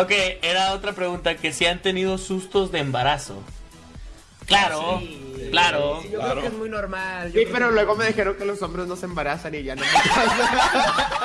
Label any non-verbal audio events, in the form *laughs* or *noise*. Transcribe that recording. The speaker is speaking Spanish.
Ok, era otra pregunta, que si han tenido sustos de embarazo. Claro, ah, Sí. claro. Sí, yo Claro. creo que es muy normal. yo Sí, pero que- luego me dijeron que los hombres no se embarazan y ya no me pasa. *laughs*